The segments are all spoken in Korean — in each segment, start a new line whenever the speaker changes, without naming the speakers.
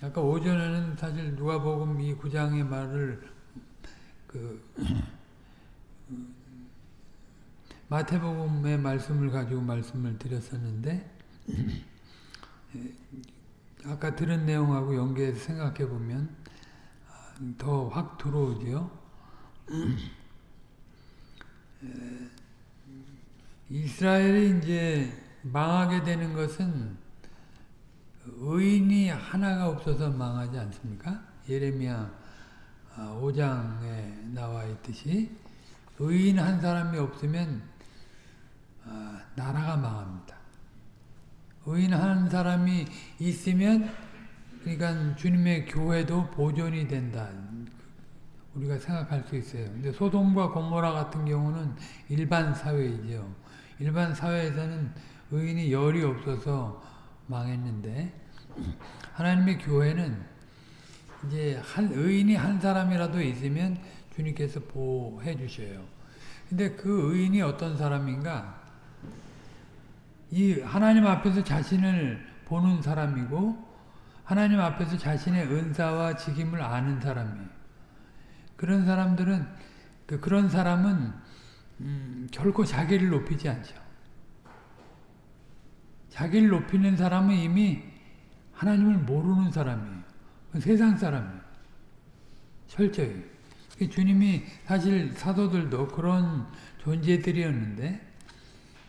아까 오전에는 사실 누가복음 이 구장의 말을 그 마태복음의 말씀을 가지고 말씀을 드렸었는데 아까 들은 내용하고 연계해서 생각해 보면 더 확 들어오죠. 이스라엘이 이제 망하게 되는 것은 의인이 하나가 없어서 망하지 않습니까? 예레미야 5장에 나와 있듯이 의인 한 사람이 없으면 나라가 망합니다. 의인 한 사람이 있으면 그러니까 주님의 교회도 보존이 된다. 우리가 생각할 수 있어요. 근데 소돔과 고모라 같은 경우는 일반 사회이죠. 일반 사회에서는 의인이 열이 없어서 망했는데 하나님의 교회는 이제 한 의인이 한 사람이라도 있으면 주님께서 보호해 주셔요. 근데 그 의인이 어떤 사람인가? 이 하나님 앞에서 자신을 보는 사람이고 하나님 앞에서 자신의 은사와 직임을 아는 사람이에요. 그런 사람들은 그 그런 사람은 음, 결코 자기를 높이지 않죠. 자기를 높이는 사람은 이미 하나님을 모르는 사람이에요. 세상 사람이에요. 철저히. 주님이 사실 사도들도 그런 존재들이었는데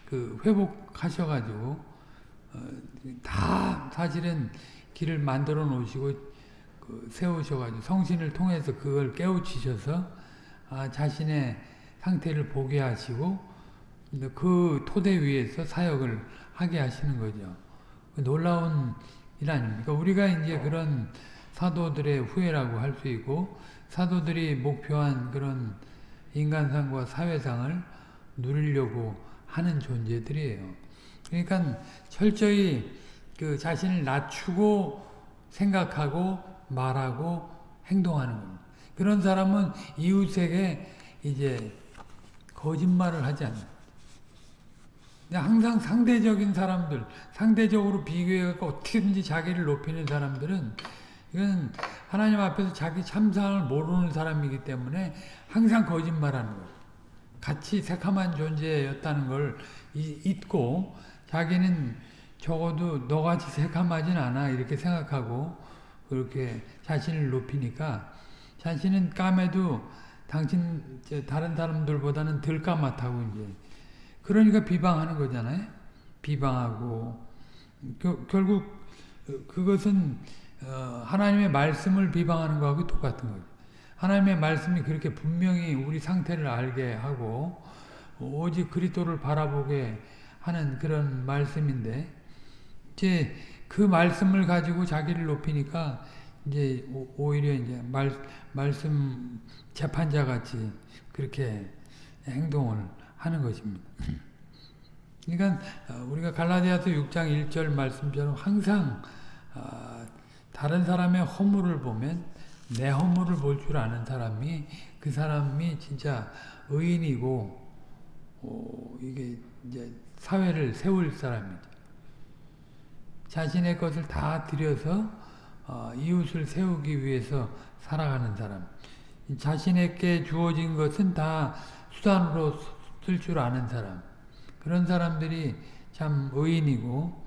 그 회복하셔가지고 어, 다 사실은 길을 만들어 놓으시고 그 세우셔가지고 성신을 통해서 그걸 깨우치셔서 아, 자신의 상태를 보게 하시고 그 토대 위에서 사역을 하게 하시는 거죠. 그 놀라운 일 아닙니까? 우리가 이제 그런 사도들의 후예라고 할 수 있고 사도들이 목표한 그런 인간상과 사회상을 누리려고 하는 존재들이에요. 그러니까 철저히 그 자신을 낮추고 생각하고 말하고 행동하는 겁니다. 그런 사람은 이웃에게 이제 거짓말을 하지 않는 항상 상대적인 사람들, 상대적으로 비교해갖고 어떻게든지 자기를 높이는 사람들은 이건 하나님 앞에서 자기 참상을 모르는 사람이기 때문에 항상 거짓말하는 거예요. 같이 새카만 존재였다는 걸 잊고 자기는 적어도 너같이 새카마진 않아 이렇게 생각하고 그렇게 자신을 높이니까 자신은 까매도 당신 다른 사람들보다는 덜 까맣다고 이제 그러니까 비방하는 거잖아요. 비방하고 겨, 결국 그것은 어, 하나님의 말씀을 비방하는 거하고 똑같은 거죠. 하나님의 말씀이 그렇게 분명히 우리 상태를 알게 하고 오직 그리스도를 바라보게 하는 그런 말씀인데 이제 그 말씀을 가지고 자기를 높이니까 이제 오히려 이제 말, 말씀 재판자 같이 그렇게 행동을 하는 것입니다. 그러니까 어, 우리가 갈라디아서 6장 1절 말씀처럼 항상 어, 다른 사람의 허물을 보면 내 허물을 볼 줄 아는 사람이 그 사람이 진짜 의인이고 어, 이게 이제 사회를 세울 사람이죠. 자신의 것을 다 들여서 어, 이웃을 세우기 위해서 살아가는 사람. 자신에게 주어진 것은 다 수단으로 쓸 줄 아는 사람. 그런 사람들이 참 의인이고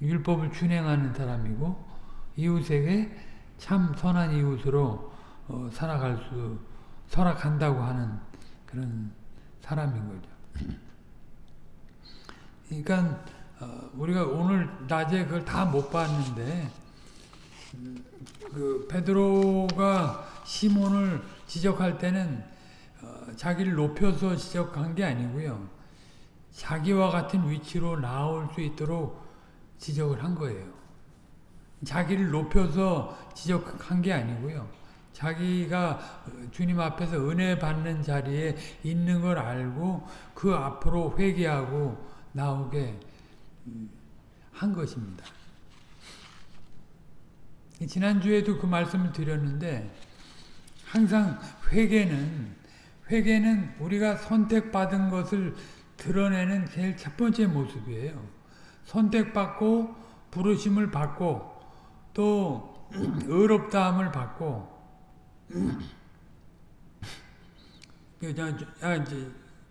율법을 준행하는 사람이고 이웃에게 참 선한 이웃으로 어, 살아갈 수 설악한다고 하는 그런 사람인 거죠. 그러니까 어, 우리가 오늘 낮에 그걸 다 못 봤는데 그 베드로가 시몬을 지적할 때는 어, 자기를 높여서 지적한 게 아니고요. 자기와 같은 위치로 나올 수 있도록 지적을 한 거예요. 자기를 높여서 지적한 게 아니고요. 자기가 주님 앞에서 은혜 받는 자리에 있는 걸 알고 그 앞으로 회개하고 나오게 한 것입니다. 지난주에도 그 말씀을 드렸는데 항상 회개는 회개는 우리가 선택받은 것을 드러내는 제일 첫 번째 모습이에요. 선택받고 부르심을 받고 또 의롭다함을 받고 아,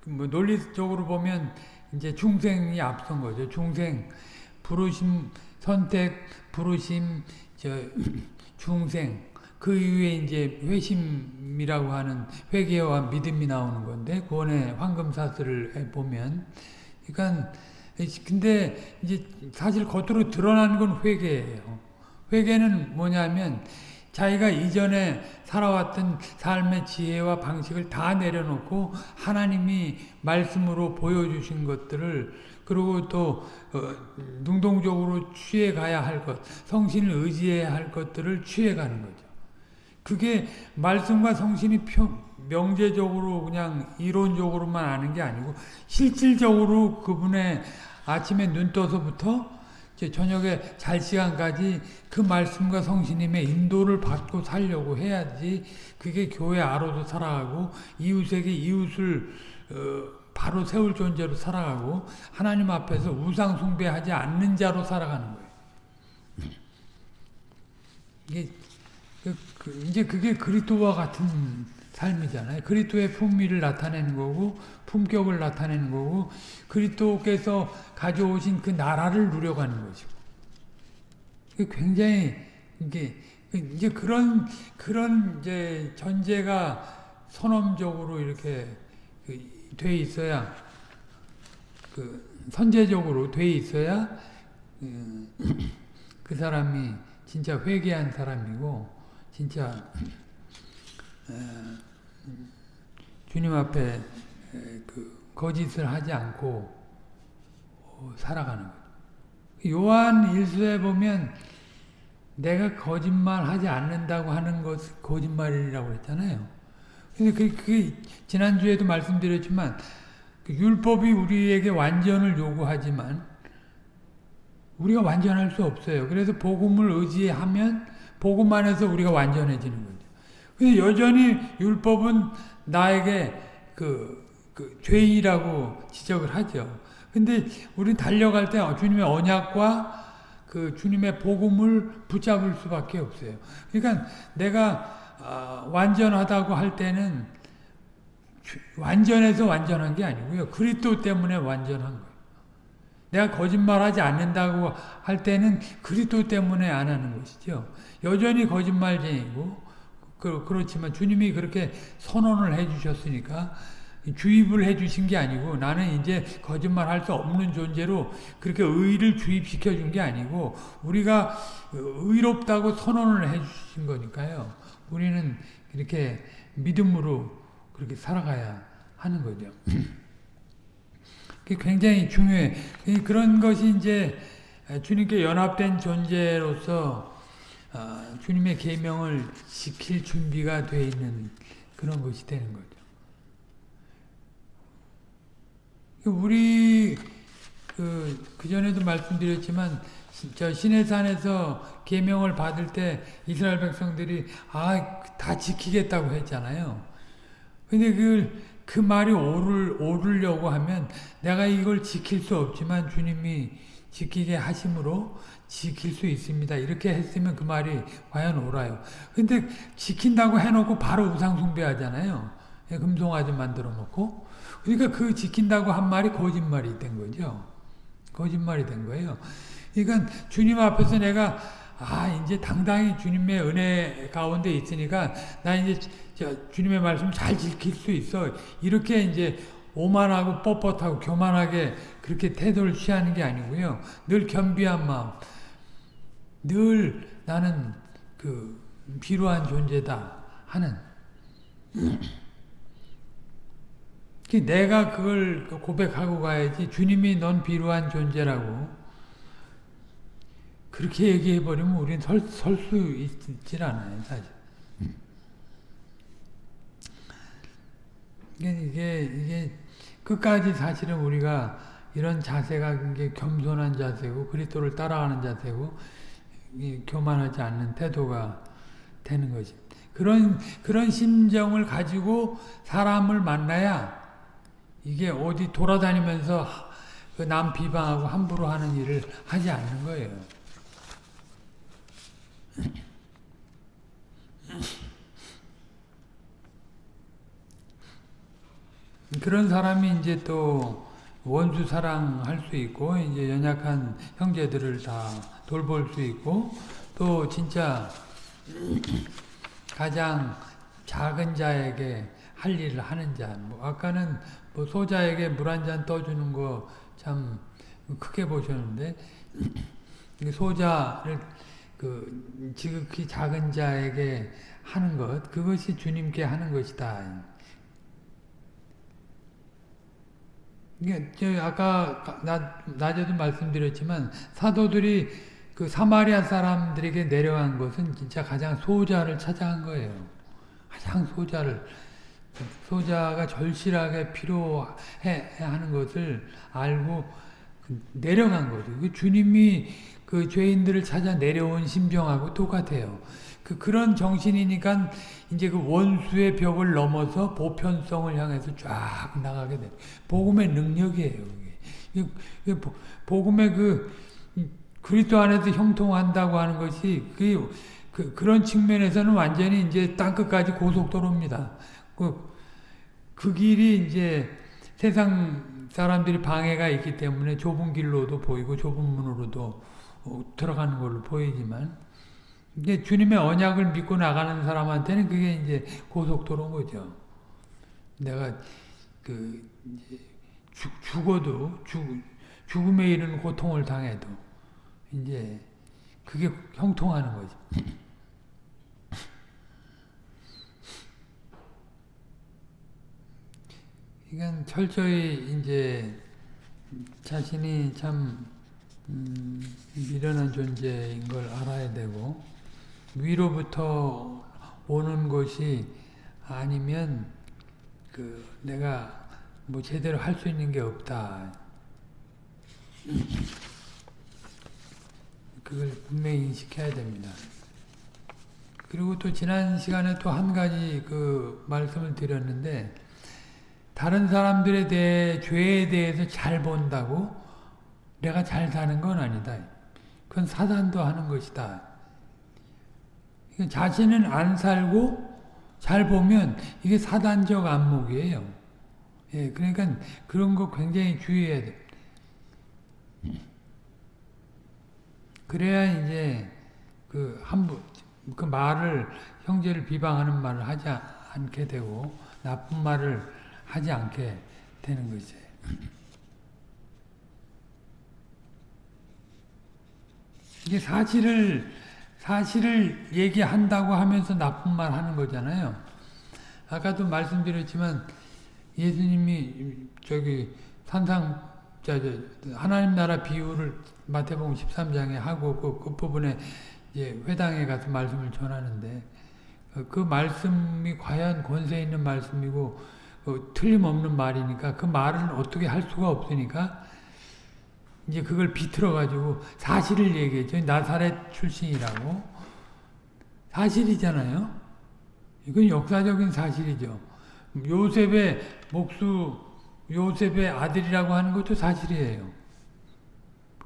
뭐 논리적으로 보면 이제 중생이 앞선 거죠. 중생 부르심 선택 부르심 저 중생 그 이후에 이제 회심이라고 하는 회개와 믿음이 나오는 건데 구원의 황금사슬을 보면 그러니까 근데 이제 사실 겉으로 드러나는 건 회개예요. 회개는 뭐냐면 자기가 이전에 살아왔던 삶의 지혜와 방식을 다 내려놓고 하나님이 말씀으로 보여주신 것들을 그리고 또 어, 능동적으로 취해가야 할 것, 성신을 의지해야 할 것들을 취해가는 거죠. 그게 말씀과 성신이 명제적으로 그냥 이론적으로만 아는 게 아니고 실질적으로 그분의 아침에 눈 떠서부터 저녁에 잘 시간까지 그 말씀과 성신님의 인도를 받고 살려고 해야지 그게 교회 아로도 살아가고 이웃에게 이웃을 어, 바로 세울 존재로 살아가고 하나님 앞에서 우상 숭배하지 않는 자로 살아가는 거예요. 이게 그, 그, 이제 그게 그리스도와 같은 삶이잖아요. 그리스도의 품위를 나타내는 거고 품격을 나타내는 거고 그리스도께서 가져오신 그 나라를 누려가는 것이고 굉장히 이게 이제 그런 그런 이제 전제가 선언적으로 이렇게 그돼 있어야 그 선제적으로 돼 있어야 음, 그 사람이 진짜 회개한 사람이고 진짜 주님 앞에 그 거짓을 하지 않고 어, 살아가는 거예요. 요한 일서에 보면 내가 거짓말 하지 않는다고 하는 것 거짓말이라고 했잖아요. 근데 그, 그 지난주에도 말씀드렸지만 그 율법이 우리에게 완전을 요구하지만 우리가 완전할 수 없어요. 그래서 복음을 의지하면 복음 안에서 우리가 완전해지는 거죠. 근데 여전히 율법은 나에게 그, 그 죄이라고 지적을 하죠. 근데 우리 달려갈 때 주님의 언약과 그 주님의 복음을 붙잡을 수밖에 없어요. 그러니까 내가 어, 완전하다고 할 때는 완전해서 완전한 게 아니고요. 그리스도 때문에 완전한 거예요. 내가 거짓말하지 않는다고 할 때는 그리스도 때문에 안 하는 것이죠. 여전히 거짓말쟁이고 그, 그렇지만 주님이 그렇게 선언을 해주셨으니까 주입을 해주신 게 아니고 나는 이제 거짓말할 수 없는 존재로 그렇게 의를 주입시켜 준 게 아니고 우리가 의롭다고 선언을 해주신 거니까요. 우리는 이렇게 믿음으로 그렇게 살아가야 하는 거죠. 그게 굉장히 중요해. 그런 것이 이제 주님께 연합된 존재로서 어, 주님의 계명을 지킬 준비가 되어 있는 그런 것이 되는 거죠. 우리 그, 그 전에도 말씀드렸지만 저 시내산에서 계명을 받을 때 이스라엘 백성들이 아 다 지키겠다고 했잖아요. 근데 그, 그 말이 오를, 오르려고 하면 내가 이걸 지킬 수 없지만 주님이 지키게 하심으로 지킬 수 있습니다. 이렇게 했으면 그 말이 과연 옳아요. 근데 지킨다고 해놓고 바로 우상숭배하잖아요. 예, 금송아지 만들어 놓고. 그러니까 그 지킨다고 한 말이 거짓말이 된 거죠. 거짓말이 된 거예요. 그러니까 주님 앞에서 내가 아 이제 당당히 주님의 은혜 가운데 있으니까 나 이제 주님의 말씀 잘 지킬 수 있어 이렇게 이제 오만하고 뻣뻣하고 교만하게 그렇게 태도를 취하는 게 아니고요 늘 겸비한 마음 늘 나는 그 필요한 존재다 하는 내가 그걸 고백하고 가야지 주님이 넌 필요한 존재라고 그렇게 얘기해버리면 우리는 설, 설수 있질 않아요, 사실. 이게, 이게, 끝까지 사실은 우리가 이런 자세가 이게 겸손한 자세고, 그리스도를 따라가는 자세고, 교만하지 않는 태도가 되는 거지. 그런 그런 심정을 가지고 사람을 만나야 이게 어디 돌아다니면서 그 남 비방하고 함부로 하는 일을 하지 않는 거예요. 그런 사람이 이제 또 원수 사랑할 수 있고 이제 연약한 형제들을 다 돌볼 수 있고 또 진짜 가장 작은 자에게 할 일을 하는 자. 뭐 아까는 뭐 소자에게 물 한 잔 떠주는 거 참 크게 보셨는데 소자를 그 지극히 작은 자에게 하는 것 그것이 주님께 하는 것이다. 이게 저 아까 나, 낮에도 말씀드렸지만 사도들이 그 사마리아 사람들에게 내려간 것은 진짜 가장 소자를 찾아간 거예요. 가장 소자를 소자가 절실하게 필요해 하는 것을 알고 내려간 거죠. 그 주님이 그 죄인들을 찾아 내려온 심정하고 똑같아요. 그 그런 정신이니까 이제 그 원수의 벽을 넘어서 보편성을 향해서 쫙 나가게 돼. 복음의 능력이에요. 이게. 복음의 그 그리스도 안에서 형통한다고 하는 것이 그, 그 그런 측면에서는 완전히 이제 땅 끝까지 고속도로입니다. 그, 그 길이 이제 세상 사람들이 방해가 있기 때문에 좁은 길로도 보이고 좁은 문으로도 어, 들어가는 걸로 보이지만 이게 주님의 언약을 믿고 나가는 사람한테는 그게 이제 고속도로인 거죠. 내가 그 죽, 죽어도 죽, 죽음에 이르는 고통을 당해도 이제 그게 형통하는 거죠. 이건 철저히 이제 자신이 참 음, 미련한 존재인 걸 알아야 되고 위로부터 오는 것이 아니면 그 내가 뭐 제대로 할 수 있는 게 없다. 그걸 분명히 인식해야 됩니다. 그리고 또 지난 시간에 또 한 가지 그 말씀을 드렸는데 다른 사람들에 대해 죄에 대해서 잘 본다고 내가 잘 사는 건 아니다. 그건 사단도 하는 것이다. 자신은 안 살고 잘 보면 이게 사단적 안목이에요. 예, 그러니까 그런 거 굉장히 주의해야 돼. 그래야 이제 그 한부 그 말을 형제를 비방하는 말을 하지 않게 되고 나쁜 말을 하지 않게 되는 거지. 이게 사실을 사실을 얘기한다고 하면서 나쁜 말 하는 거잖아요. 아까도 말씀드렸지만 예수님이 저기 산상 저, 저 하나님 나라 비유를 마태복음 13장에 하고 그, 그 부분에 이제 회당에 가서 말씀을 전하는데 그, 그 말씀이 과연 권세 있는 말씀이고 어, 틀림없는 말이니까 그 말은 어떻게 할 수가 없으니까 이제 그걸 비틀어 가지고 사실을 얘기했죠. 나사렛 출신이라고 사실이잖아요. 이건 역사적인 사실이죠. 요셉의 목수 요셉의 아들이라고 하는 것도 사실이에요.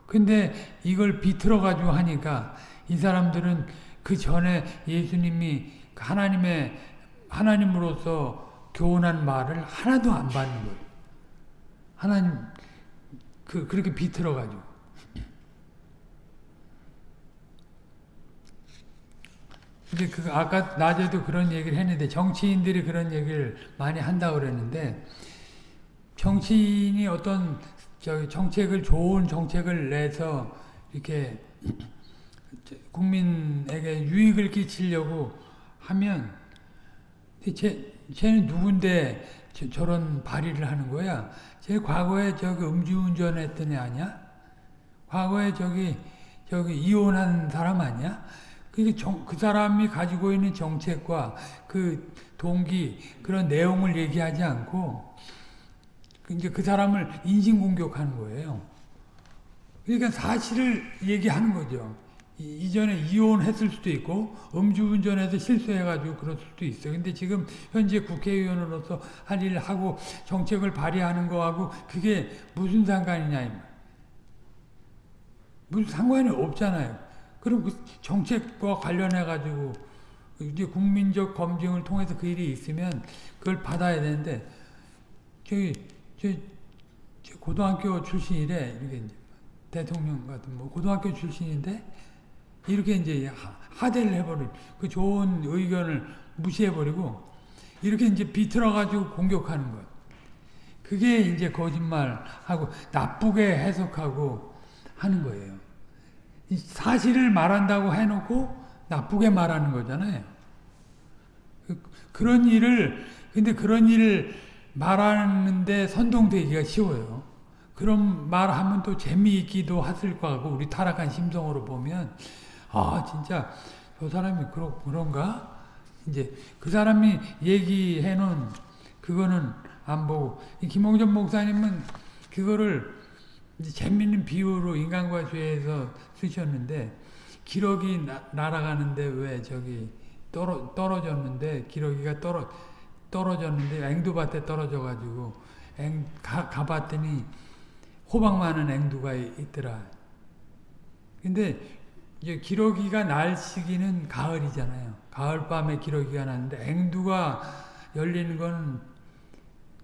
근데 이걸 비틀어 가지고 하니까 이 사람들은 그 전에 예수님이 하나님의 하나님으로서 교훈한 말을 하나도 안 받는 거예요. 하나님 그 그렇게 비틀어 가지고 근데 그 아까 낮에도 그런 얘기를 했는데 정치인들이 그런 얘기를 많이 한다고 그랬는데 정치인이 어떤 저 정책을 좋은 정책을 내서 이렇게 국민에게 유익을 끼치려고 하면 제, 쟤는 누군데 저, 런 발의를 하는 거야? 제 과거에 저기 음주운전 했던 애 아니야? 과거에 저기 저기 이혼한 사람 아니야? 그, 정, 그 사람이 가지고 있는 정책과 그 동기 그런 내용을 얘기하지 않고 이제 그 사람을 인신공격하는 거예요. 그러니까 사실을 얘기하는 거죠. 이 전에 이혼했을 수도 있고 음주운전해서 실수해가지고 그럴 수도 있어. 근데 지금 현재 국회의원으로서 할 일을 하고 정책을 발의하는 거하고 그게 무슨 상관이냐 이 말. 무슨 상관이 없잖아요. 그럼 그 정책과 관련해가지고 이제 국민적 검증을 통해서 그 일이 있으면 그걸 받아야 되는데 저기 저, 저 고등학교 출신이래 이렇게 이제 대통령 같은 뭐 고등학교 출신인데 이렇게 이제 하- 하대를 해버린 그 좋은 의견을 무시해버리고 이렇게 이제 비틀어가지고 공격하는 것. 그게 이제 거짓말하고 나쁘게 해석하고 하는 거예요. 이 사실을 말한다고 해놓고 나쁘게 말하는 거잖아요. 그, 그런 일을 근데 그런 일을 말하는데 선동되기가 쉬워요. 그런 말하면 또 재미있기도 했을 거고 우리 타락한 심성으로 보면 아 진짜 저 사람이 그러, 그런가? 이제 그 사람이 얘기해 놓은 그거는 안 보고 이 김홍전 목사님은 그거를 재밌는 비유로 인간과 죄에서 쓰셨는데 기러기 나, 날아가는데 왜 저기 떨어, 떨어졌는데 기러기가 떨어, 떨어졌는데 앵두밭에 떨어져 가지고 앵, 가, 가봤더니 호박 많은 앵두가 있- 있더라. 근데 이제 기러기가 날 시기는 가을이잖아요. 가을 밤에 기러기가 나는데 앵두가 열리는 건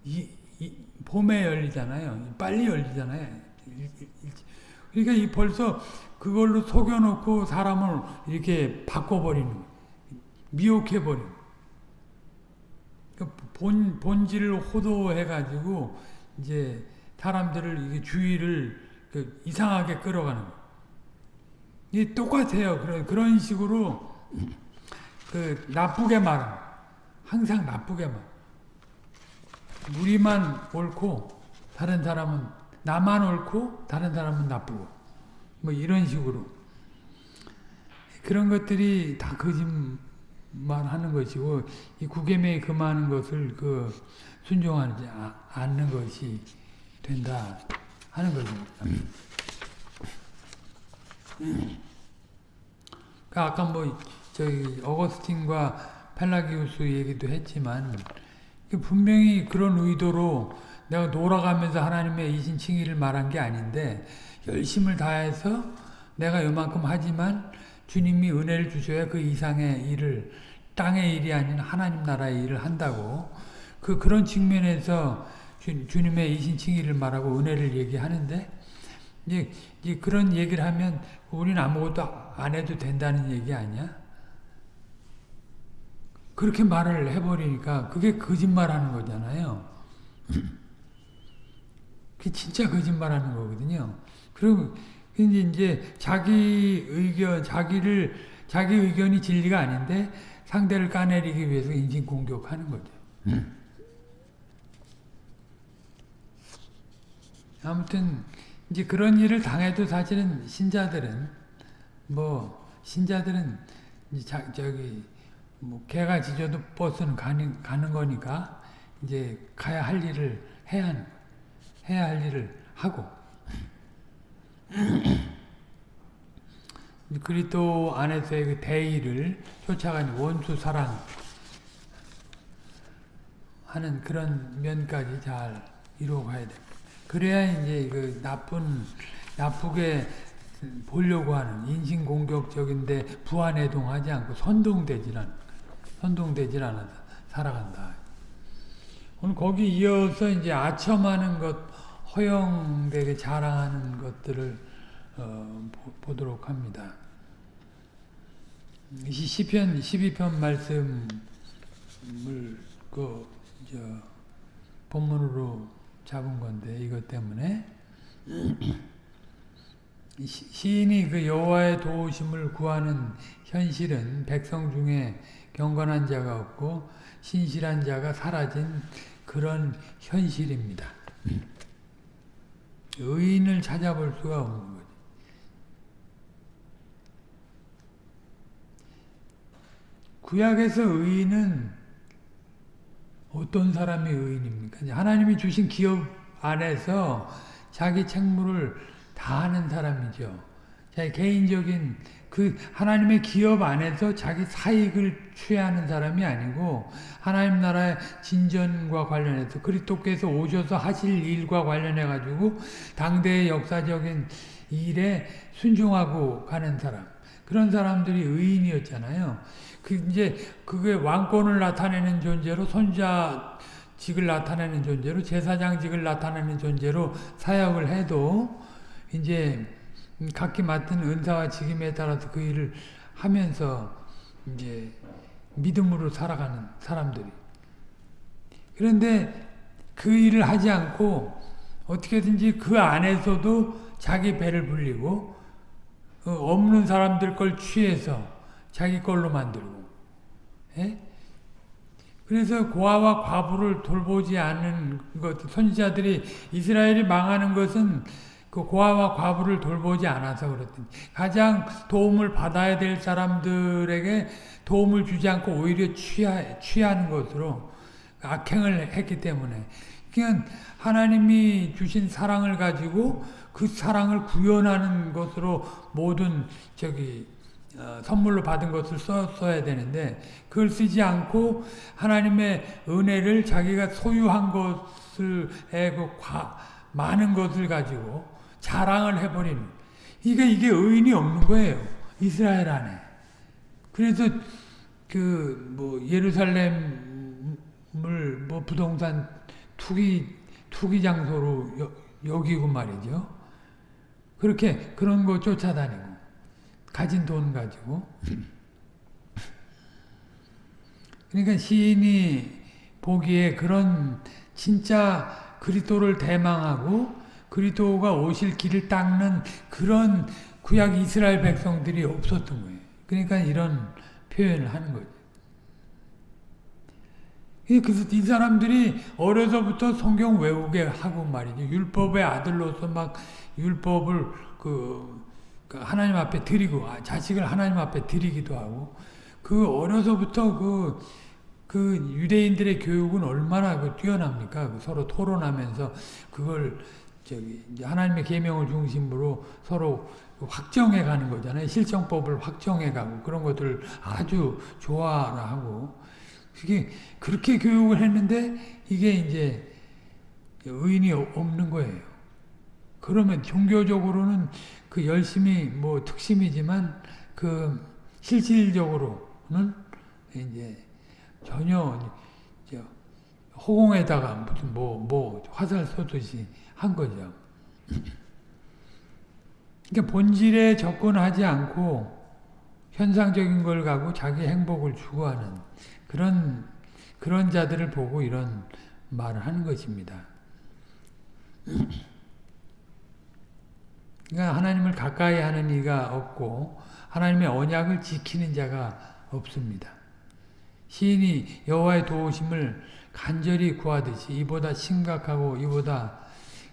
이, 이, 봄에 열리잖아요. 빨리 열리잖아요. 그러니까 이 벌써 그걸로 속여놓고 사람을 이렇게 바꿔버리는. 미혹해버리는 본, 본질을 호도해가지고 이제 사람들을 이게 주의를 그 이상하게 끌어가는 거예요. 이 똑같아요. 그런 그런 식으로 그 나쁘게 거예요. 항상 나쁘게 말. 우리만 옳고 다른 사람은 나만 옳고 다른 사람은 나쁘고 뭐 이런 식으로 그런 것들이 다 거짓말 하는 것이고 이 구계명에 금하는 것을 그 순종하지 아- 않는 것이 된다 하는 것입니다. 그 아까 뭐 저기 어거스틴과 펠라기우스 얘기도 했지만 그 분명히 그런 의도로 내가 놀아가면서 하나님의 이신칭의를 말한 게 아닌데 열심을 다해서 내가 요만큼 하지만 주님이 은혜를 주셔야 그 이상의 일을 땅의 일이 아닌 하나님 나라의 일을 한다고 그 그런 측면에서 주, 주님의 이신칭의를 말하고 은혜를 얘기하는데 이제, 이제 그런 얘기를 하면 우리는 아무것도 안 해도 된다는 얘기 아니야? 그렇게 말을 해버리니까 그게 거짓말하는 거잖아요. 그게 진짜 거짓말하는 거거든요. 그리고 이제 자기 의견, 자기를 자기 의견이 진리가 아닌데 상대를 까내리기 위해서 인신 공격하는 거죠. 아무튼 이제 그런 일을 당해도 사실은 신자들은 뭐 신자들은 이제 자, 저기 뭐 개가 짖어도 버스는 가는 가는 거니까 이제 가야 할 일을 해야 하는. 해야 할 일을 하고 그리스도 안에서의 그 대의를 쫓아가는 원수 사랑 하는 그런 면까지 잘 이루어가야 돼. 그래야 이제 그 나쁜 나쁘게 보려고 하는 인신공격적인데 부안해동하지 않고 선동되질 않 선동되질 않아서 살아간다. 오늘 거기 이어서 이제 아첨하는 것, 허영되게 자랑하는 것들을 어, 보, 도록 합니다. 이 시편 12편 말씀을 그 저, 본문으로 잡은 건데 이것 때문에 시- 시인이 그 여호와의 도우심을 구하는 현실은 백성 중에 경건한 자가 없고 신실한 자가 사라진 그런 현실입니다. 의인을 찾아볼 수가 없는 거죠. 구약에서 의인은 어떤 사람이 의인입니까? 하나님이 주신 기업 안에서 자기 책무를 다 하는 사람이죠. 자기 개인적인 그 하나님의 기업 안에서 자기 사익을 취하는 사람이 아니고 하나님 나라의 진전과 관련해서 그리스도께서 오셔서 하실 일과 관련해 가지고 당대의 역사적인 일에 순종하고 가는 사람 그런 사람들이 의인이었잖아요. 그 이제 그게 왕권을 나타내는 존재로 손자 직을 나타내는 존재로 제사장직을 나타내는 존재로 사역을 해도 이제 각기 맡은 은사와 직임에 따라서 그 일을 하면서 이제 믿음으로 살아가는 사람들이. 그런데 그 일을 하지 않고 어떻게든지 그 안에서도 자기 배를 불리고 어, 없는 사람들 걸 취해서 자기 걸로 만들고 예? 그래서 고아와 과부를 돌보지 않는 것 선지자들이 이스라엘이 망하는 것은 그 고아와 과부를 돌보지 않아서 그렇더니 가장 도움을 받아야 될 사람들에게 도움을 주지 않고 오히려 취하, 취하는 것으로 악행을 했기 때문에 그냥 하나님이 주신 사랑을 가지고 그 사랑을 구현하는 것으로 모든 저기 어, 선물로 받은 것을 썼어야 되는데 그걸 쓰지 않고 하나님의 은혜를 자기가 소유한 것을 그 많은 것을 가지고 자랑을 해버리는. 이게 이게 의인이 없는 거예요. 이스라엘 안에. 그래서 그 뭐 예루살렘을 뭐 부동산 투기 투기 장소로 여, 여기고 말이죠. 그렇게 그런 거 쫓아다니고 가진 돈 가지고 그러니까 시인이 보기에 그런 진짜 그리스도를 대망하고 그리스도가 오실 길을 닦는 그런 구약 이스라엘 백성들이 없었던 거예요. 그러니까 이런 표현을 하는 거죠. 그래서 이 사람들이 어려서부터 성경 외우게 하고 말이죠. 율법의 아들로서 막 율법을 그그 하나님 앞에 드리고 아, 자식을 하나님 앞에 드리기도 하고 그 어려서부터 그, 그 유대인들의 교육은 얼마나 그 뛰어납니까? 그 서로 토론하면서 그걸 저기 하나님의 계명을 중심으로 서로 확정해 가는 거잖아요. 실정법을 확정해 가고 그런 것들을 아주 좋아하고 그게 그렇게 교육을 했는데 이게 이제 의인이 없는 거예요. 그러면 종교적으로는 그 열심히 뭐 특심이지만 그 실질적으로는 이제 전혀 허공에다가 무슨 뭐, 뭐 화살 쏘듯이 한 거죠. 그러니까 본질에 접근하지 않고 현상적인 걸 가고 자기 행복을 추구하는 그런 그런 자들을 보고 이런 말을 하는 것입니다. 그러니까 하나님을 가까이 하는 이가 없고 하나님의 언약을 지키는 자가 없습니다. 시인이 여호와의 도우심을 간절히 구하듯이 이보다 심각하고 이보다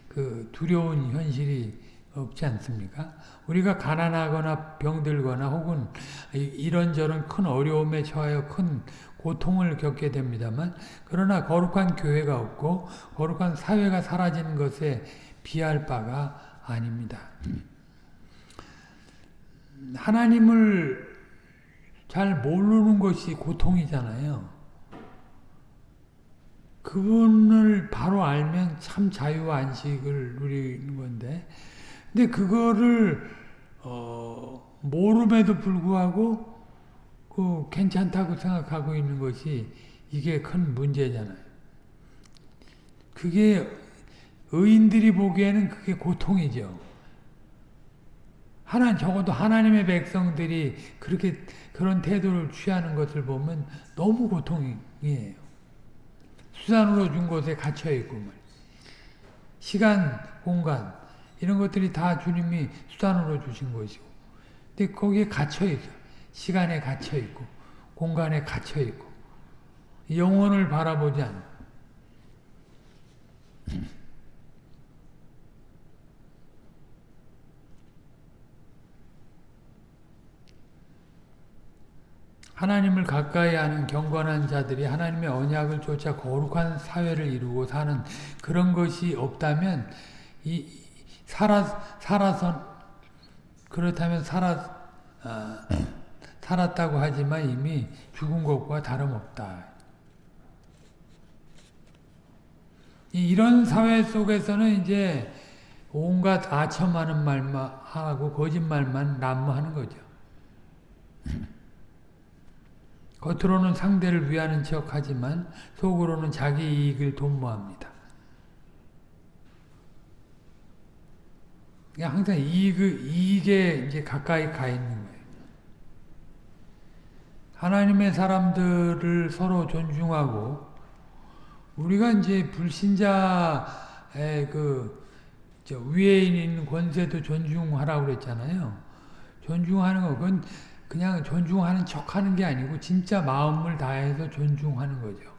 그 두려운 현실이 없지 않습니까? 우리가 가난하거나 병들거나 혹은 이런저런 큰 어려움에 처하여 큰 고통을 겪게 됩니다만 그러나 거룩한 교회가 없고 거룩한 사회가 사라지는 것에 비할 바가 아닙니다. 하나님을 잘 모르는 것이 고통이잖아요. 그분을 바로 알면 참 자유와 안식을 누리는 건데, 근데 그거를 어, 모름에도 불구하고 그 괜찮다고 생각하고 있는 것이 이게 큰 문제잖아요. 그게 의인들이 보기에는 그게 고통이죠. 하나 적어도 하나님의 백성들이 그렇게 그런 태도를 취하는 것을 보면 너무 고통이에요. 수단으로 준 곳에 갇혀 있고 시간, 공간 이런 것들이 다 주님이 수단으로 주신 것이고, 근데 거기에 갇혀 있어. 시간에 갇혀 있고, 공간에 갇혀 있고, 영혼을 바라보지 않 하나님을 가까이 하는 경건한 자들이 하나님의 언약을 쫓아 거룩한 사회를 이루고 사는 그런 것이 없다면 이 살아 살아서 그렇다면 살아 어, 살았다고 하지만 이미 죽은 것과 다름없다. 이런 사회 속에서는 이제 온갖 아첨하는 말만 하고 거짓말만 난무하는 거죠. 겉으로는 상대를 위하는 척 하지만 속으로는 자기 이익을 도모합니다. 항상 이익, 이익에 이제 가까이 가 있는 거예요. 하나님의 사람들을 서로 존중하고 우리가 이제 불신자의 그 위에 있는 권세도 존중하라고 그랬잖아요. 존중하는 거 그건 그냥 존중하는 척 하는 게 아니고 진짜 마음을 다해서 존중하는 거죠.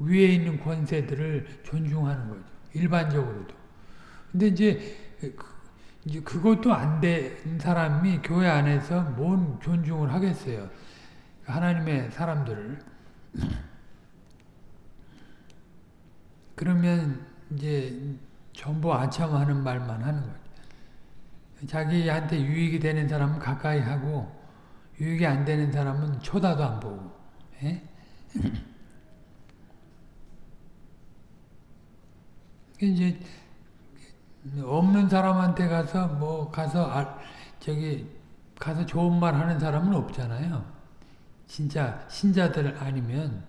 위에 있는 권세들을 존중하는 거죠. 일반적으로도. 근데 이제 이제 그것도 안 된 사람이 교회 안에서 뭔 존중을 하겠어요. 하나님의 사람들을. 그러면 이제 전부 아첨하는 말만 하는 거죠. 자기한테 유익이 되는 사람은 가까이 하고 유익이 안 되는 사람은 쳐다도 안 보고. 예? 이제 없는 사람한테 가서 뭐 가서 아, 저기 가서 좋은 말 하는 사람은 없잖아요. 진짜 신자들 아니면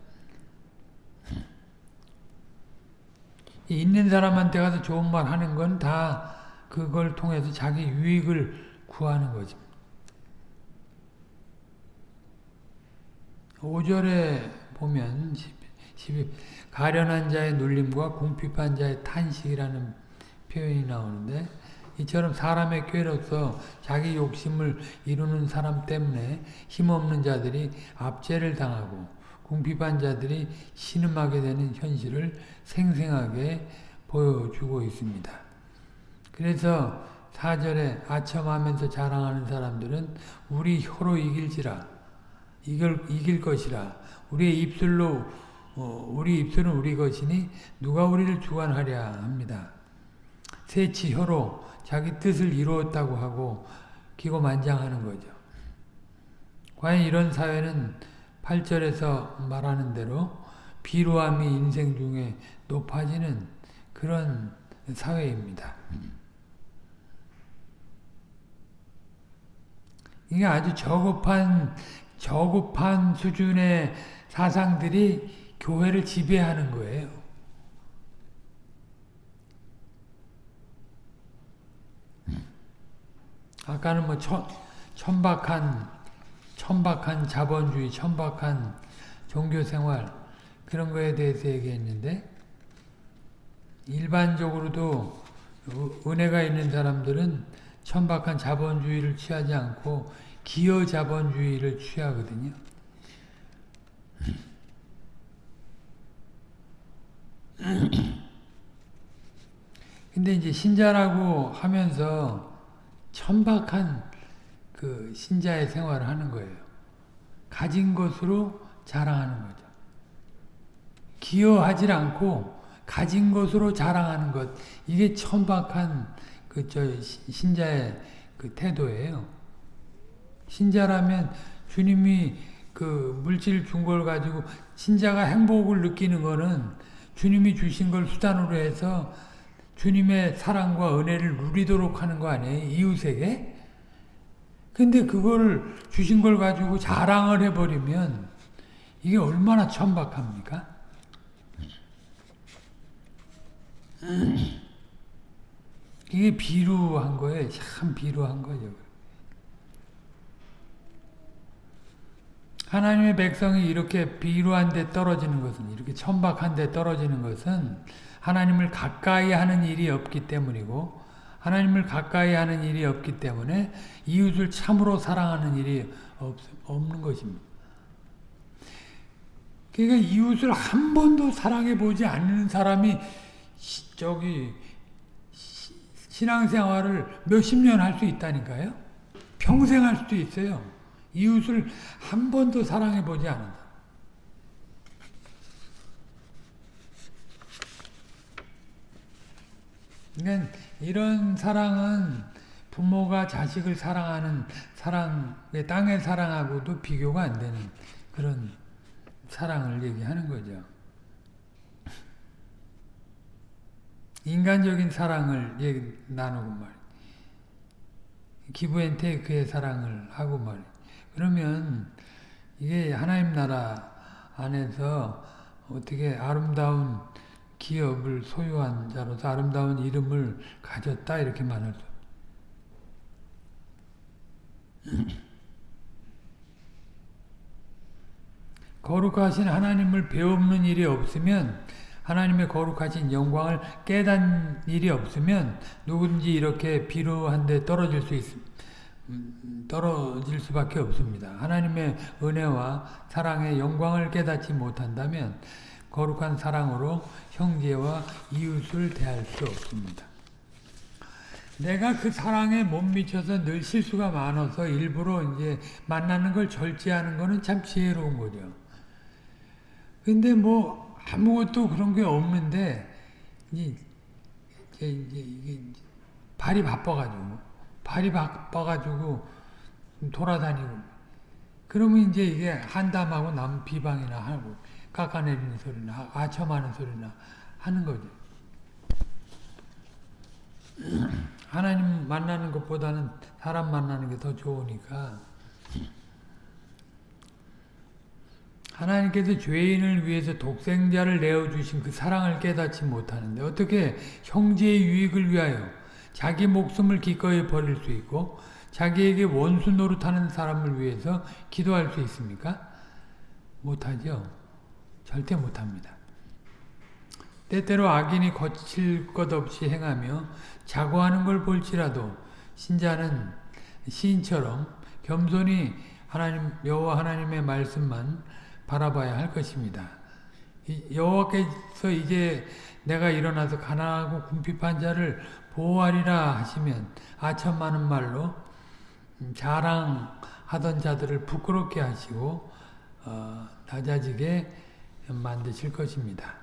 있는 사람한테 가서 좋은 말 하는 건 다 그걸 통해서 자기 유익을 구하는 거죠. 5절에 보면 12, 가련한 자의 눌림과 궁핍한 자의 탄식이라는 표현이 나오는데 이처럼 사람의 꾀로서 자기 욕심을 이루는 사람 때문에 힘없는 자들이 압제를 당하고 궁핍한 자들이 신음하게 되는 현실을 생생하게 보여주고 있습니다. 그래서 4절에 아첨하면서 자랑하는 사람들은 우리 혀로 이길지라 이걸 이길 것이라 우리의 입술로 어, 우리 입술은 우리 것이니 누가 우리를 주관하랴 합니다. 세치 혀로 자기 뜻을 이루었다고 하고 기고만장하는 거죠. 과연 이런 사회는 8절에서 말하는 대로 비루함이 인생 중에 높아지는 그런 사회입니다. 이게 아주 저급한 저급한 수준의 사상들이 교회를 지배하는 거예요. 아까는 뭐 천, 천박한 천박한 자본주의, 천박한 종교생활 그런 거에 대해서 얘기했는데 일반적으로도 은혜가 있는 사람들은 천박한 자본주의를 취하지 않고 기여 자본주의를 취하거든요. 근데 이제 신자라고 하면서 천박한 그 신자의 생활을 하는 거예요. 가진 것으로 자랑하는 거죠. 기여하지 않고 가진 것으로 자랑하는 것 이게 천박한 그 저 신자의 그 태도예요. 신자라면 주님이 그 물질 준 걸 가지고 신자가 행복을 느끼는 거는 주님이 주신 걸 수단으로 해서 주님의 사랑과 은혜를 누리도록 하는 거 아니에요? 이웃에게? 근데 그걸 주신 걸 가지고 자랑을 해버리면 이게 얼마나 천박합니까? 이게 비루한 거예요. 참 비루한 거죠. 하나님의 백성이 이렇게 비루한 데 떨어지는 것은 이렇게 천박한 데 떨어지는 것은 하나님을 가까이 하는 일이 없기 때문이고 하나님을 가까이 하는 일이 없기 때문에 이웃을 참으로 사랑하는 일이 없, 없는 것입니다. 그러니까 이웃을 한 번도 사랑해 보지 않는 사람이 저기 신앙생활을 몇십 년 할 수 있다니까요. 평생 할 수도 있어요. 이웃을 한 번도 사랑해 보지 않는다. 그러니까 이런 사랑은 부모가 자식을 사랑하는 사랑, 땅의 사랑하고도 비교가 안 되는 그런 사랑을 얘기하는 거죠. 인간적인 사랑을 얘기, 나누고 말 기브앤테이크의 사랑을 하고 말 그러면 이게 하나님 나라 안에서 어떻게 아름다운 기업을 소유한 자로서 아름다운 이름을 가졌다 이렇게 말할 수. 거룩하신 하나님을 배우는 일이 없으면 하나님의 거룩하신 영광을 깨닫는 일이 없으면 누군지 이렇게 비루한데 떨어질 수 있, 음, 떨어질 수밖에 없습니다. 하나님의 은혜와 사랑의 영광을 깨닫지 못한다면 거룩한 사랑으로 형제와 이웃을 대할 수 없습니다. 내가 그 사랑에 못 미쳐서 늘 실수가 많아서 일부러 이제 만나는 걸 절제하는 거는 참 지혜로운 거죠. 근데 뭐 아무것도 그런 게 없는데 이제 이제 이게 발이 바빠가지고 발이 바빠가지고 돌아다니고 그러면 이제 이게 한담하고 남 비방이나 하고 깎아내리는 소리나 아첨하는 소리나 하는 거죠. 하나님 만나는 것보다는 사람 만나는 게 더 좋으니까 하나님께서 죄인을 위해서 독생자를 내어주신 그 사랑을 깨닫지 못하는데 어떻게 형제의 유익을 위하여 자기 목숨을 기꺼이 버릴 수 있고 자기에게 원수 노릇하는 사람을 위해서 기도할 수 있습니까? 못하죠. 절대 못합니다. 때때로 악인이 거칠 것 없이 행하며 자고하는 걸 볼지라도 신자는 시인처럼 겸손히 하나님 여호와 하나님의 말씀만 바라봐야 할 것입니다. 여호와께서 이제 내가 일어나서 가난하고 궁핍한 자를 보호하리라 하시면 아천 많은 말로 자랑하던 자들을 부끄럽게 하시고 어, 낮아지게 만드실 것입니다.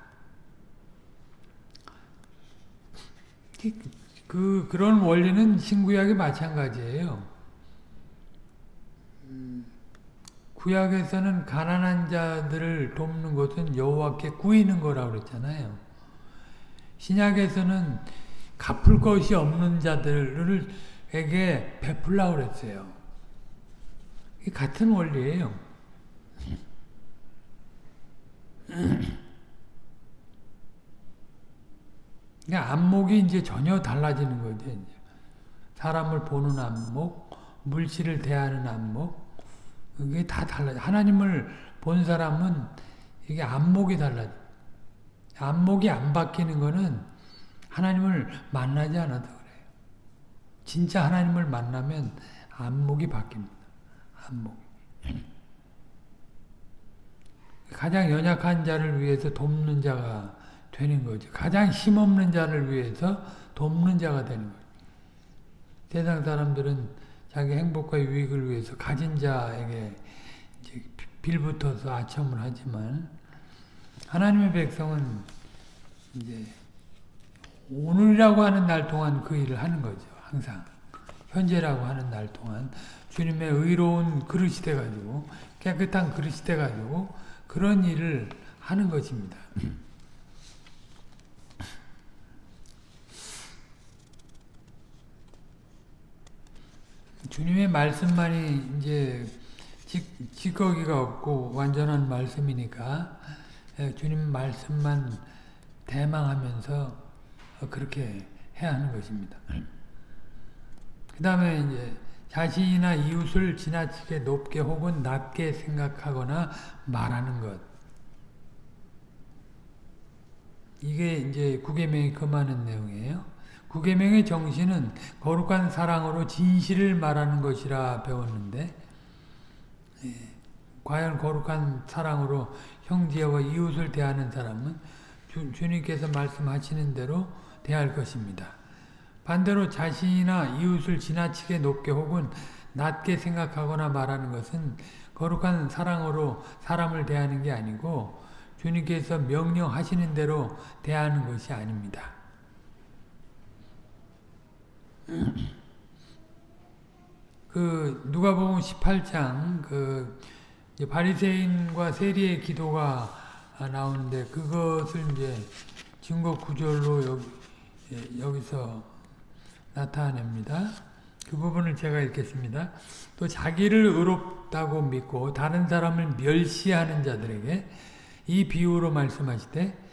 그 그런 원리는 신구약이 마찬가지예요. 구약에서는 가난한 자들을 돕는 것은 여호와께 구이는 거라고 그랬잖아요. 신약에서는 갚을 것이 없는 자들에게 베풀라고 그랬어요. 같은 원리예요. 그러니까 안목이 이제 전혀 달라지는 거죠. 사람을 보는 안목, 물질을 대하는 안목, 그게 다 달라져. 하나님을 본 사람은 이게 안목이 달라져. 안목이 안 바뀌는 거는 하나님을 만나지 않아도 그래요. 진짜 하나님을 만나면 안목이 바뀝니다. 안목. 가장 연약한 자를 위해서 돕는 자가 되는 거죠. 가장 힘없는 자를 위해서 돕는 자가 되는 거죠. 세상 사람들은 자기 행복과 유익을 위해서 가진 자에게 빌붙어서 아첨을 하지만 하나님의 백성은 이제 오늘이라고 하는 날 동안 그 일을 하는 거죠. 항상 현재라고 하는 날 동안 주님의 의로운 그릇이 돼가지고 깨끗한 그릇이 돼가지고 그런 일을 하는 것입니다. 주님의 말씀만이 이제 찌 꺼기가 없고 완전한 말씀이니까 예, 주님 말씀만 대망하면서 그렇게 해야 하는 것입니다. 그 다음에 이제 자신이나 이웃을 지나치게 높게 혹은 낮게 생각하거나 말하는 것. 이게 이제 구계명이 금하는 내용이에요. 구계명의 정신은 거룩한 사랑으로 진실을 말하는 것이라 배웠는데 예, 과연 거룩한 사랑으로 형제와 이웃을 대하는 사람은 주, 주님께서 말씀하시는 대로 대할 것입니다. 반대로 자신이나 이웃을 지나치게 높게 혹은 낮게 생각하거나 말하는 것은 거룩한 사랑으로 사람을 대하는 게 아니고 주님께서 명령하시는 대로 대하는 것이 아닙니다. 그 누가복음 18장 그 바리새인과 세리의 기도가 나오는데 그것을 이제 증거 구절로 여기, 예, 여기서 나타냅니다. 그 부분을 제가 읽겠습니다. 또 자기를 의롭다고 믿고 다른 사람을 멸시하는 자들에게 이 비유로 말씀하시되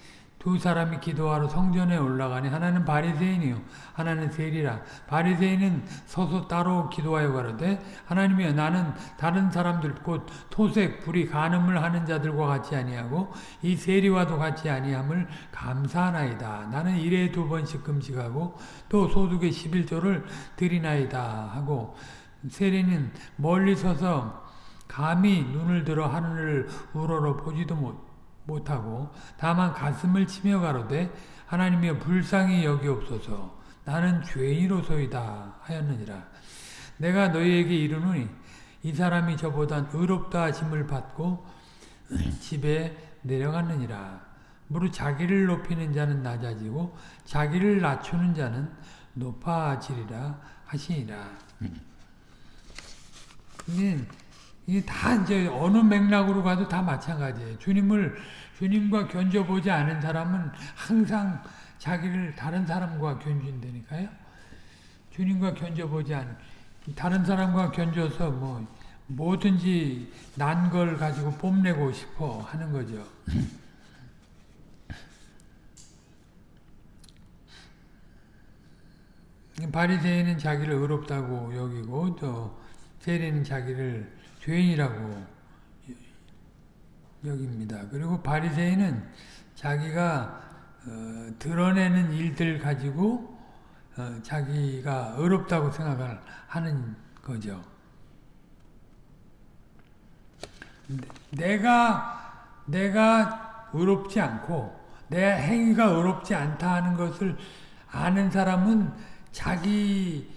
두 사람이 기도하러 성전에 올라가니 하나는 바리새인이요 하나는 세리라. 바리새인은 서서 따로 기도하여 가로되 하나님이여 나는 다른 사람들 곧 토색 불이 간음을 하는 자들과 같이 아니하고 이 세리와도 같이 아니함을 감사하나이다. 나는 일에 두 번씩 금식하고 또 소득의 11조를 드리나이다 하고 세리는 멀리 서서 감히 눈을 들어 하늘을 우러러 보지도 못 못하고 다만 가슴을 치며 가로되 하나님이여 불쌍히 여기옵소서. 나는 죄인으로소이다 하였느니라. 내가 너희에게 이르노니 이 사람이 저보다 의롭다 하심을 받고 집에 내려갔느니라. 무릇 자기를 높이는 자는 낮아지고 자기를 낮추는 자는 높아지리라 하시니라. 이게 이게 다 이제 어느 맥락으로 가도 다 마찬가지예요. 주님을 주님과 견져보지 않은 사람은 항상 자기를 다른 사람과 견준다니까요. 주님과 견져보지 않 다른 사람과 견져서 뭐 뭐든지 난 걸 가지고 뽐내고 싶어 하는 거죠. 바리새인은 자기를 의롭다고 여기고 또 세리는 자기를 죄인이라고 여깁니다. 그리고 바리새인은 자기가 어, 드러내는 일들 가지고 어, 자기가 어렵다고 생각을 하는 거죠. 내가 내가 의롭지 않고 내 행위가 의롭지 않다 하는 것을 아는 사람은 자기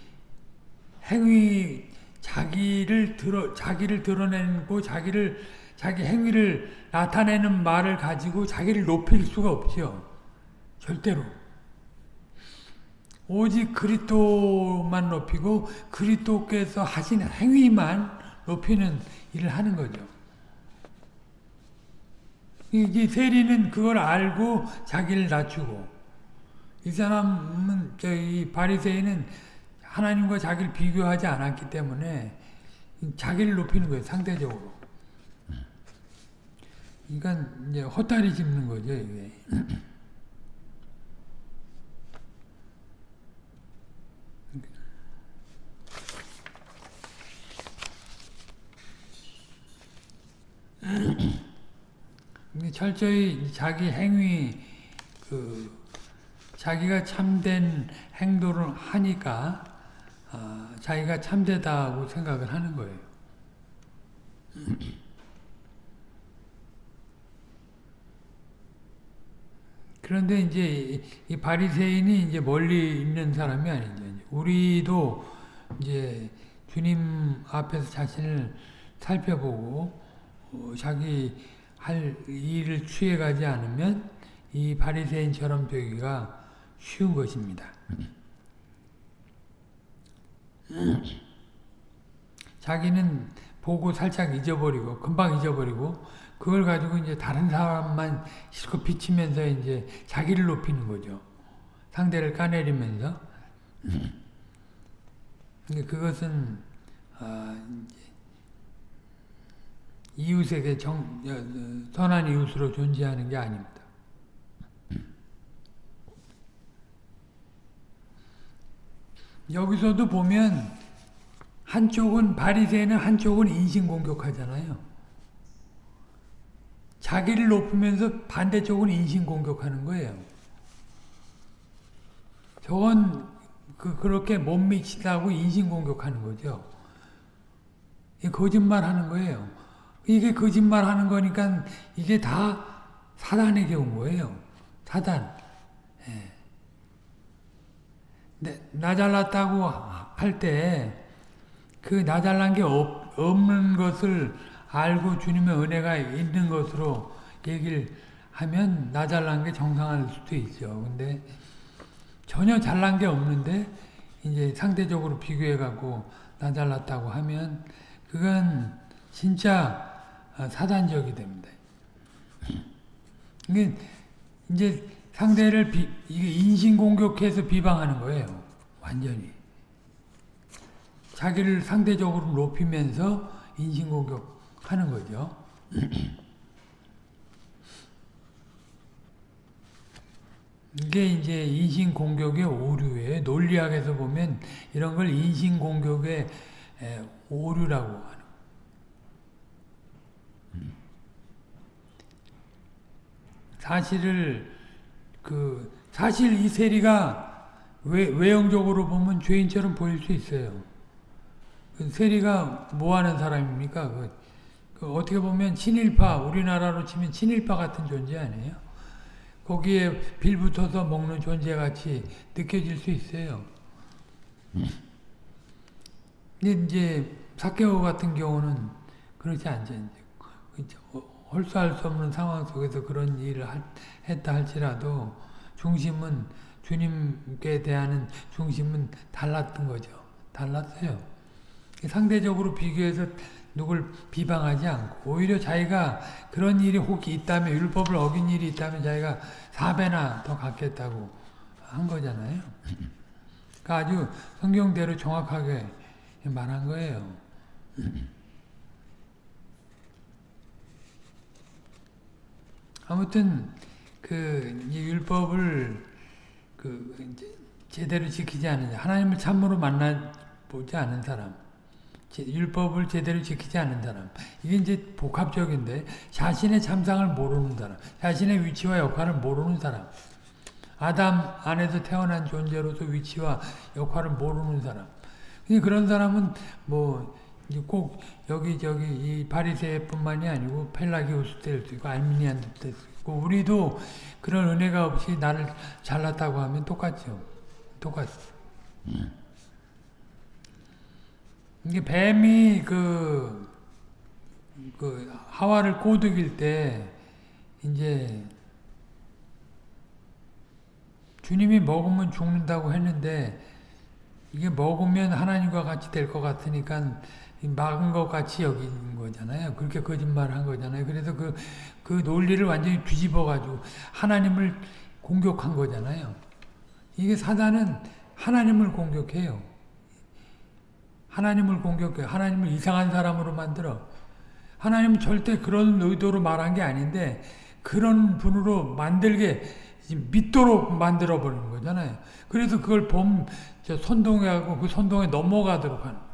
행위 자기를 드러 자기를 드러내고 자기를 자기 행위를 나타내는 말을 가지고 자기를 높일 수가 없죠. 절대로. 오직 그리스도만 높이고 그리스도께서 하신 행위만 높이는 일을 하는 거죠. 이 세리는 그걸 알고 자기를 낮추고 이 사람은 저이 바리새인은 하나님과 자기를 비교하지 않았기 때문에 자기를 높이는 거예요, 상대적으로. 그러니까 이제 헛다리 짚는 거죠, 이게. 철저히 자기 행위, 그, 자기가 참된 행동을 하니까 어, 자기가 참되다고 생각을 하는 거예요. 그런데 이제 이 바리새인이 이제 멀리 있는 사람이 아니죠. 우리도 이제 주님 앞에서 자신을 살펴보고 어, 자기 할 일을 취해가지 않으면 이 바리새인처럼 되기가 쉬운 것입니다. 자기는 보고 살짝 잊어버리고 금방 잊어버리고 그걸 가지고 이제 다른 사람만 실컷 비치면서 이제 자기를 높이는 거죠. 상대를 까내리면서. 근데 그것은 어, 이웃에게 정, 선한 이웃으로 존재하는 게 아닙니다. 여기서도 보면 한쪽은 바리새는 한쪽은 인신공격하잖아요. 자기를 높으면서 반대쪽은 인신공격하는 거예요. 저건 그, 그렇게 못 미치다고 인신공격하는 거죠. 거짓말 하는 거예요. 이게 거짓말 하는 거니까 이게 다 사단에게 온 거예요. 사단. 예. 네, 나 잘났다고 할 때 그 나 잘난 게 없, 없는 것을 알고 주님의 은혜가 있는 것으로 얘기를 하면 나 잘난 게 정상할 수도 있죠. 근데 전혀 잘난 게 없는데 이제 상대적으로 비교해 갖고 나 잘났다고 하면 그건 진짜 사단적이 됩니다. 이게 이제 상대를 비, 인신공격해서 비방하는 거예요. 완전히. 자기를 상대적으로 높이면서 인신공격하는 거죠. 이게 이제 인신공격의 오류예요. 논리학에서 보면 이런 걸 인신공격의 오류라고 하는 사실을 그 사실 이 세리가 외, 외형적으로 보면 죄인처럼 보일 수 있어요. 그 세리가 뭐 하는 사람입니까? 그, 그 어떻게 보면 친일파, 우리나라로 치면 친일파 같은 존재 아니에요? 거기에 빌붙어서 먹는 존재같이 느껴질 수 있어요. 근데 이제 사케오 같은 경우는 그렇지 않죠. 홀수할 수 없는 상황 속에서 그런 일을 했다 할지라도 중심은 주님께 대한 중심은 달랐던 거죠. 달랐어요. 상대적으로 비교해서 누굴 비방하지 않고 오히려 자기가 그런 일이 혹 있다면 율법을 어긴 일이 있다면 자기가 4배나 더 갖겠다고 한 거잖아요. 그러니까 아주 성경대로 정확하게 말한 거예요. 아무튼 그 율법을 그 제대로 지키지 않는 하나님을 참으로 만나 보지 않은 사람, 율법을 제대로 지키지 않는 사람. 이게 이제 복합적인데 자신의 참상을 모르는 사람, 자신의 위치와 역할을 모르는 사람. 아담 안에서 태어난 존재로서 위치와 역할을 모르는 사람. 그런 사람은 뭐 꼭 여기저기 이 바리새뿐만이 아니고 펠라기우스 때도 있고 알미니안 때도 있고 우리도 그런 은혜가 없이 나를 잘났다고 하면 똑같죠. 똑같어. 음. 이게 뱀이 그, 그 하와를 꼬드길 때 이제 주님이 먹으면 죽는다고 했는데 이게 먹으면 하나님과 같이 될 것 같으니까 막은 것 같이 여긴 거잖아요. 그렇게 거짓말을 한 거잖아요. 그래서 그, 그 논리를 완전히 뒤집어가지고 하나님을 공격한 거잖아요. 이게 사단은 하나님을 공격해요. 하나님을 공격해. 하나님을 이상한 사람으로 만들어. 하나님은 절대 그런 의도로 말한 게 아닌데 그런 분으로 만들게 믿도록 만들어버리는 거잖아요. 그래서 그걸 봄, 선동하고 그 선동에 넘어가도록 하는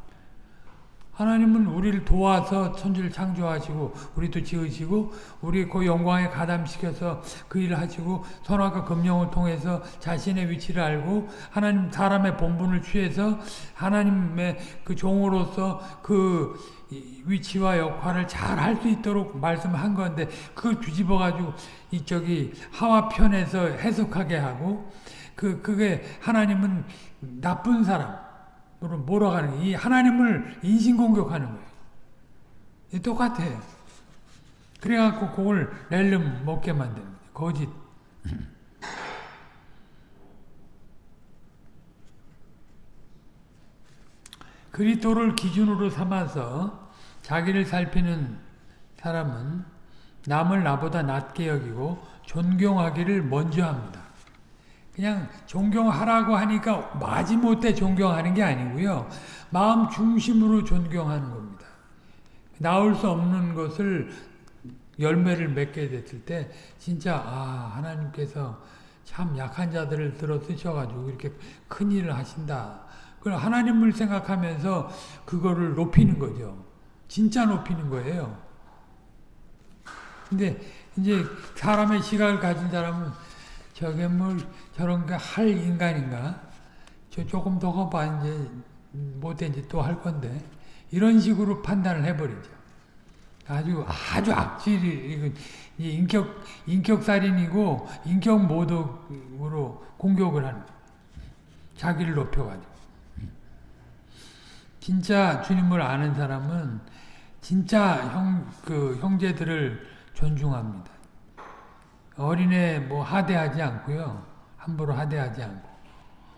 하나님은 우리를 도와서 천지를 창조하시고 우리도 지으시고 우리 그 영광에 가담시켜서 그 일을 하시고 선악과 금령을 통해서 자신의 위치를 알고 하나님 사람의 본분을 취해서 하나님의 그 종으로서 그 위치와 역할을 잘 할 수 있도록 말씀한 건데 그걸 뒤집어 가지고 이쪽이 하와 편에서 해석하게 하고 그 그게 하나님은 나쁜 사람 몰아가는 이 하나님을 인신공격하는 거예요. 똑같아요. 그래갖고 그걸 렐름 먹게 만드는 거예요. 거짓. 그리스도를 기준으로 삼아서 자기를 살피는 사람은 남을 나보다 낮게 여기고 존경하기를 먼저 합니다. 그냥 존경하라고 하니까 마지못해 존경하는 게 아니고요. 마음 중심으로 존경하는 겁니다. 나올 수 없는 것을 열매를 맺게 됐을 때 진짜 아 하나님께서 참 약한 자들을 들어 쓰셔가지고 이렇게 큰 일을 하신다. 그걸 하나님을 생각하면서 그거를 높이는 거죠. 진짜 높이는 거예요. 근데 이제 사람의 시각을 가진 사람은 저게 뭐 저런 거할 인간인가? 저 조금 더 가봐 이제 이제 또할 건데 이런 식으로 판단을 해버리죠. 아주 아주 악질이 인격 인격 살인이고 인격 모독으로 공격을 하는 자기를 높여가지고 진짜 주님을 아는 사람은 진짜 형 그 형제들을 존중합니다. 어린애 뭐 하대하지 않고요. 함부로 하대하지 않고.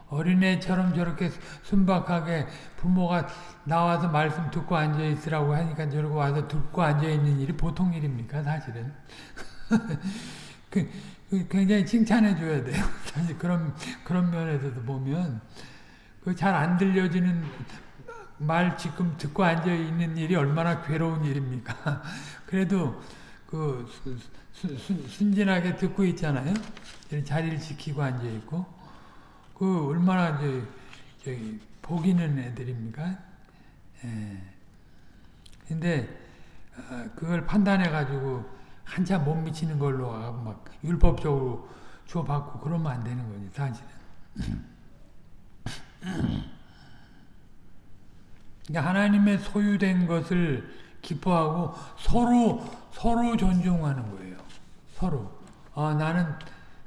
어린애처럼 저렇게 순박하게 부모가 나와서 말씀 듣고 앉아있으라고 하니까 저러고 와서 듣고 앉아있는 일이 보통 일입니까 사실은 그, 그, 굉장히 칭찬해 줘야 돼요 사실 그런 그런 면에서도 보면 그 잘 안 들려지는 말 지금 듣고 앉아 있는 일이 얼마나 괴로운 일입니까? 그래도 그 순진하게 듣고 있잖아요. 자리를 지키고 앉아 있고 그 얼마나 이제 저기 복이는 애들입니까? 예. 근데 어, 그걸 판단해 가지고 한참 못 미치는 걸로 막 율법적으로 줘받고 그러면 안 되는 거지 사실은. 그러니까 하나님의 소유된 것을 기뻐하고 서로 서로 존중하는 거예요. 서로. 아, 나는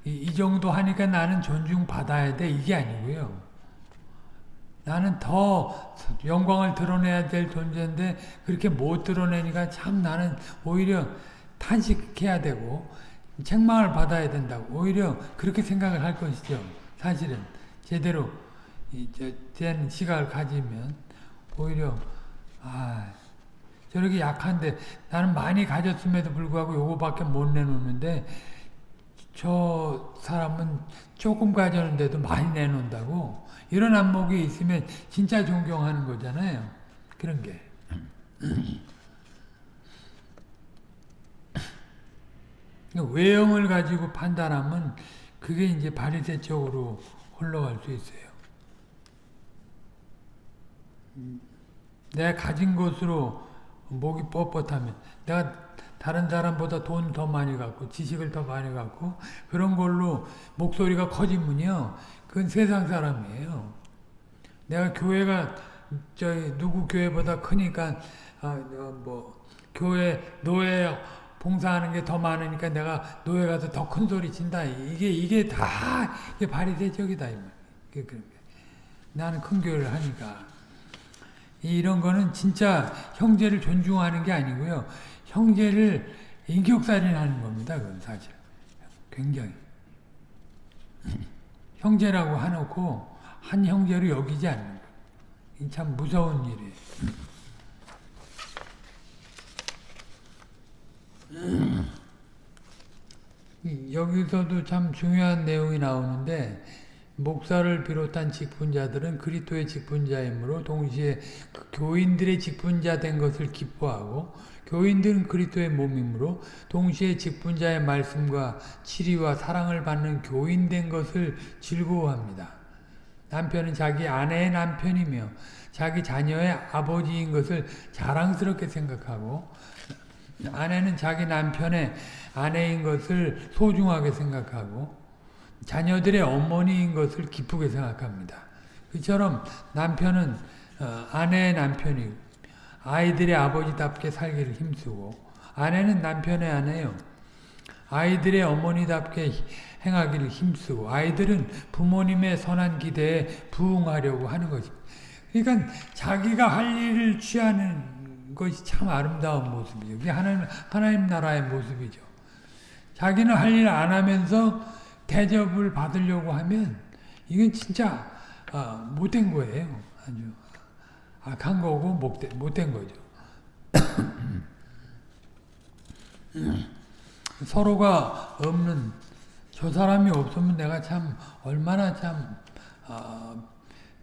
이, 이 정도 하니까 나는 존중 받아야 돼 이게 아니고요. 나는 더 영광을 드러내야 될 존재인데 그렇게 못 드러내니까 참 나는 오히려 탄식해야 되고 책망을 받아야 된다고 오히려 그렇게 생각을 할 것이죠. 사실은 제대로 된 시각을 가지면 오히려 아 저렇게 약한데 나는 많이 가졌음에도 불구하고 요거밖에 못 내놓는데 저 사람은 조금 가졌는데도 많이 내놓는다고 이런 안목이 있으면 진짜 존경하는 거잖아요. 그런 게. 외형을 가지고 판단하면 그게 이제 바리새 쪽으로 흘러갈 수 있어요. 내가 가진 것으로 목이 뻣뻣하면 내가 다른 사람보다 돈 더 많이 갖고 지식을 더 많이 갖고 그런 걸로 목소리가 커지면요. 그건 세상 사람이에요. 내가 교회가 저 누구 교회보다 크니까 아, 어, 뭐 교회 노예 봉사하는 게 더 많으니까 내가 노예 가서 더 큰 소리 친다. 이게 이게 다 이게 바리새적이다 이 말. 나는 큰 교회를 하니까 이런 거는 진짜 형제를 존중하는 게 아니고요. 형제를 인격살인하는 겁니다. 그건 사실 굉장히 형제라고 해놓고 한 형제로 여기지 않는 거. 참 무서운 일이에요. 여기서도 참 중요한 내용이 나오는데 목사를 비롯한 직분자들은 그리토의 직분자이므로 동시에 그 교인들의 직분자 된 것을 기뻐하고 교인들은 그리토의 몸이므로 동시에 직분자의 말씀과 치리와 사랑을 받는 교인 된 것을 즐거워합니다. 남편은 자기 아내의 남편이며 자기 자녀의 아버지인 것을 자랑스럽게 생각하고 아내는 자기 남편의 아내인 것을 소중하게 생각하고 자녀들의 어머니인 것을 기쁘게 생각합니다. 그처럼 남편은 어, 아내의 남편이고 아이들의 아버지답게 살기를 힘쓰고 아내는 남편의 아내요. 아이들의 어머니답게 행하기를 힘쓰고 아이들은 부모님의 선한 기대에 부응하려고 하는 것입니다. 그러니까 자기가 할 일을 취하는 것이 참 아름다운 모습이죠. 그게 하나님, 하나님 나라의 모습이죠. 자기는 할 일 안 하면서 대접을 받으려고 하면 이건 진짜 어, 못된 거예요. 아주 악한 거고 못된, 못된 거죠. 서로가 없는 저 사람이 없으면 내가 참 얼마나 참 어,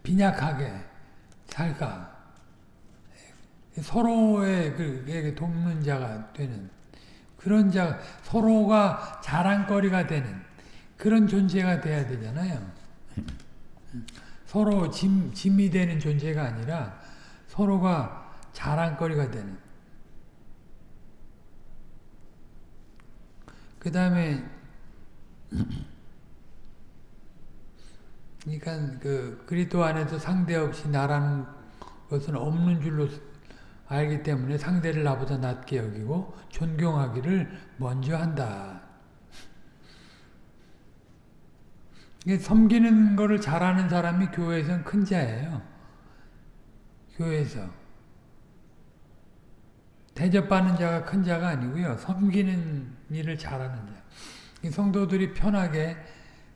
빈약하게 살까. 서로의 그 돕는 자가 되는 그런 자 서로가 자랑거리가 되는 그런 존재가 돼야 되잖아요. 서로 짐, 짐이 되는 존재가 아니라 서로가 자랑거리가 되는 그 다음에 그러니까 그 그리스도 안에서 상대 없이 나라는 것은 없는 줄로 알기 때문에 상대를 나보다 낮게 여기고 존경하기를 먼저 한다. 섬기는 거를 잘하는 사람이 교회에서는 큰 자예요. 교회에서. 대접받는 자가 큰 자가 아니고요. 섬기는 일을 잘하는 자. 성도들이 편하게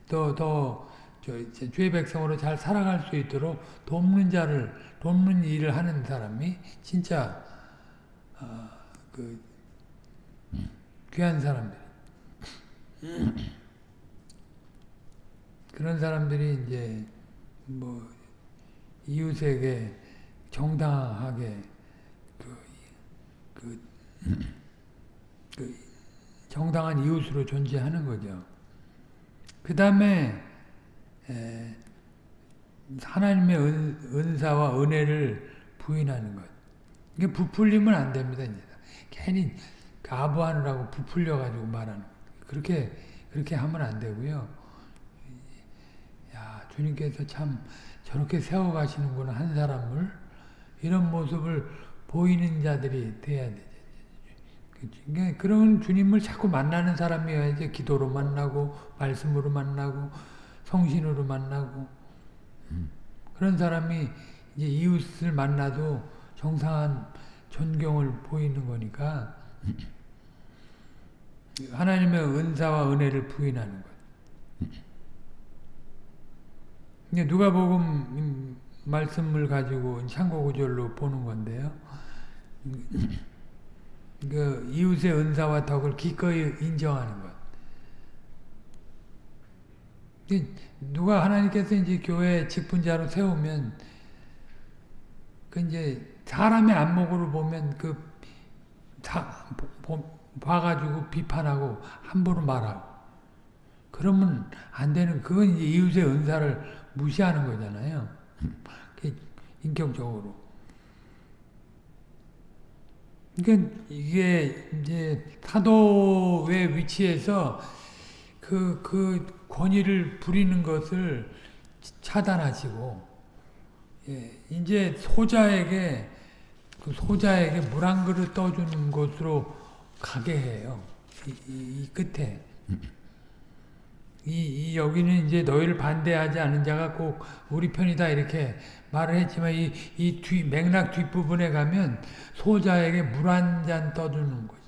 또, 더, 죄 백성으로 잘 살아갈 수 있도록 돕는 자를, 돕는 일을 하는 사람이 진짜, 어, 그, 귀한 사람들. 그런 사람들이 이제 뭐 이웃에게 정당하게 그, 그, 그 정당한 이웃으로 존재하는 거죠. 그 다음에 하나님의 은, 은사와 은혜를 부인하는 것. 이게 부풀리면 안 됩니다. 이제. 괜히 가부하느라고 부풀려가지고 말하는 그렇게 그렇게 하면 안 되고요. 야 주님께서 참 저렇게 세워가시는구나 한 사람을. 이런 모습을 보이는 자들이 돼야 돼. 그러니까 그런 주님을 자꾸 만나는 사람이어야지 기도로 만나고 말씀으로 만나고 성신으로 만나고. 그런 사람이 이제 이웃을 만나도 정상한 존경을 보이는 거니까. 하나님의 은사와 은혜를 부인하는 것. 누가복음 말씀을 가지고 창고 구절로 보는 건데요. 그 이웃의 은사와 덕을 기꺼이 인정하는 것. 누가 하나님께서 이제 교회 직분자로 세우면 그 이제 사람의 안목으로 보면 그 다, 봐가지고 비판하고 함부로 말하고 그러면 안 되는 그건 이제 이웃의 은사를 무시하는 거잖아요. 인격적으로. 그러니까 이게 이제 사도의 위치에서 그, 그 권위를 부리는 것을 차단하시고, 예, 이제 소자에게, 그 소자에게 물 한 그릇 떠주는 것으로 가게 해요. 이, 이, 이 끝에. 이, 이, 여기는 이제 너희를 반대하지 않은 자가 꼭 우리 편이다 이렇게 말을 했지만 이, 이 뒤, 맥락 뒷부분에 가면 소자에게 물 한 잔 떠주는 거지.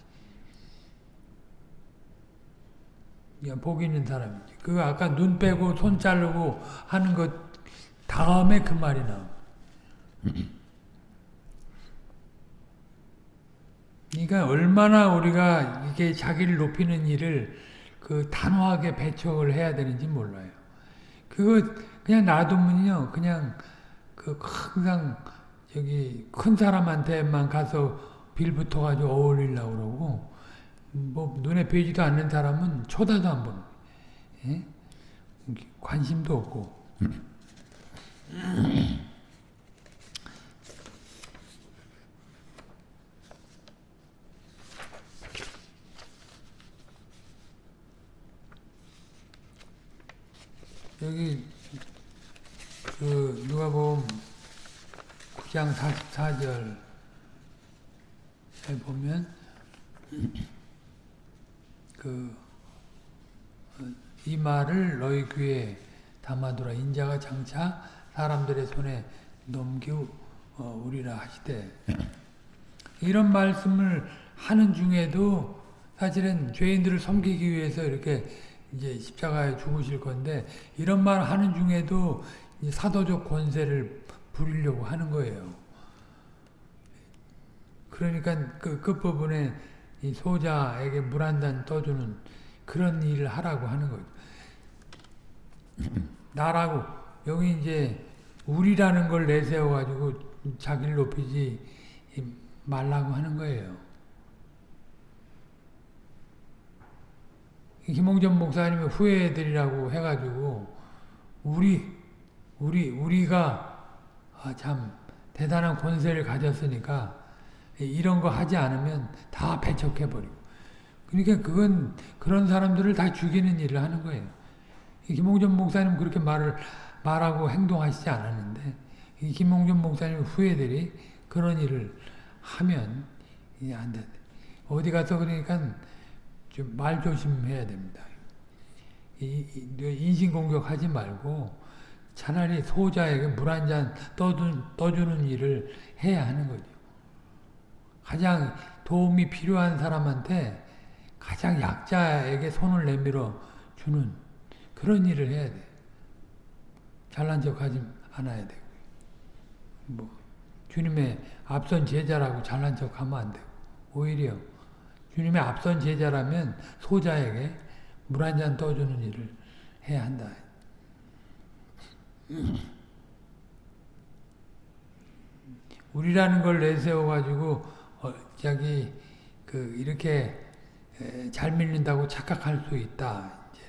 복 있는 사람이지. 그 아까 눈 빼고 손 자르고 하는 것 다음에 그 말이 나와. 그러니까 얼마나 우리가 이게 자기를 높이는 일을 그 단호하게 배척을 해야 되는지 몰라요. 그거 그냥 놔두면요, 그냥 그 항상 저기 큰 사람한테만 가서 빌붙어 가지고 어울리려고 그러고 뭐 눈에 뵈지도 않는 사람은 쳐다도 안 보는 예? 관심도 없고 여기 그 누가 보면 9장 44절에 보면 그 이 말을 너희 귀에 담아두라. 인자가 장차 사람들의 손에 넘기우리라 하시되. 이런 말씀을 하는 중에도 사실은 죄인들을 섬기기 위해서 이렇게 이제 십자가에 죽으실 건데 이런 말 하는 중에도 사도적 권세를 부리려고 하는 거예요. 그러니까 그 끝부분에 이 소자에게 물 한 잔 떠주는 그런 일을 하라고 하는 거죠. 나라고 여기 이제 우리라는 걸 내세워 가지고 자기를 높이지 말라고 하는 거예요. 김홍전 목사님이 후회드리라고 해가지고 우리 우리 우리가 아, 참 대단한 권세를 가졌으니까 이런 거 하지 않으면 다 배척해 버리고 그러니까 그건 그런 사람들을 다 죽이는 일을 하는 거예요. 김홍전 목사님 그렇게 말을 말하고 행동하시지 않았는데 김홍전 목사님 후예들이 그런 일을 하면 안 돼. 어디 가서 그러니까 좀 말 조심해야 됩니다. 인신공격 하지 말고 차라리 소자에게 물 한 잔 떠주는 일을 해야 하는 거죠. 가장 도움이 필요한 사람한테 가장 약자에게 손을 내밀어 주는 그런 일을 해야 돼. 잘난 척 하지 않아야 되고. 뭐 주님의 앞선 제자라고 잘난 척 하면 안 되고. 오히려 주님의 앞선 제자라면 소자에게 물 한 잔 떠주는 일을 해야 한다. 우리라는 걸 내세워 가지고 어, 자기 그 이렇게 에, 잘 믿는다고 착각할 수 있다. 이제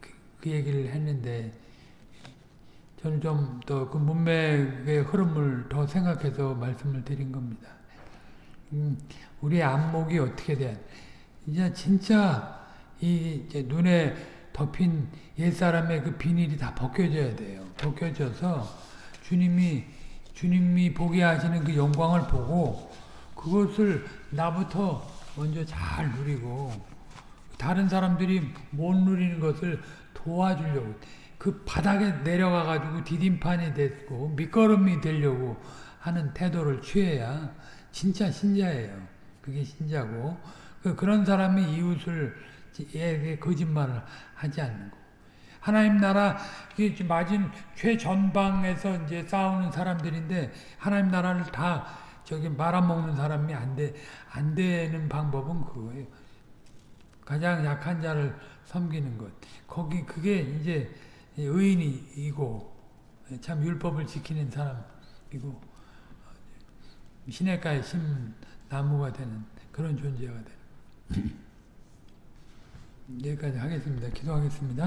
그, 그 얘기를 했는데 저는 좀 더 그 문맥의 흐름을 더 생각해서 말씀을 드린 겁니다. 음, 우리의 안목이 어떻게 돼? 이제 진짜 이 이제 눈에 덮인 옛 사람의 그 비닐이 다 벗겨져야 돼요. 벗겨져서 주님이 주님이 보게 하시는 그 영광을 보고 그것을 나부터 먼저 잘 누리고 다른 사람들이 못 누리는 것을 도와주려고 그 바닥에 내려가 가지고 디딤판이 됐고 밑거름이 되려고 하는 태도를 취해야 진짜 신자예요. 그게 신자고 그 그런 사람이 이웃을 에게 거짓말을 하지 않는 거. 하나님 나라 맞은 최전방에서 이제 싸우는 사람들인데 하나님 나라를 다 저기 말아먹는 사람이 안 돼, 안 되는 방법은 그거예요. 가장 약한 자를 섬기는 것. 거기 그게 이제 의인이고 참 율법을 지키는 사람이고 시냇가에 심 나무가 되는 그런 존재가 되는. 여기까지 하겠습니다. 기도하겠습니다.